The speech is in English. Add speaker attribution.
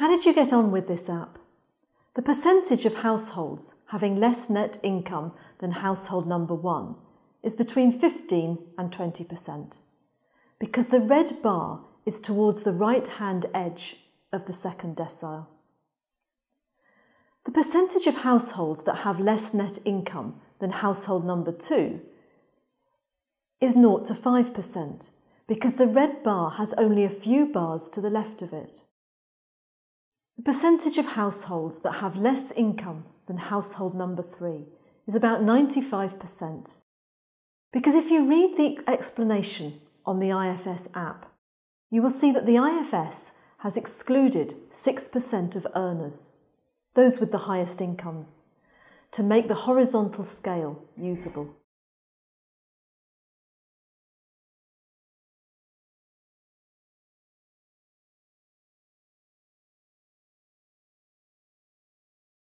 Speaker 1: How did you get on with this app? The percentage of households having less net income than household number one is between 15 and 20%, because the red bar is towards the right hand edge of the second decile. The percentage of households that have less net income than household number two is 0 to 5%, because the red bar has only a few bars to the left of it. The percentage of households that have less income than household number three is about 95%. Because if you read the explanation on the IFS app, you will see that the IFS has excluded 6% of earners, those with the highest incomes, to make the horizontal scale usable.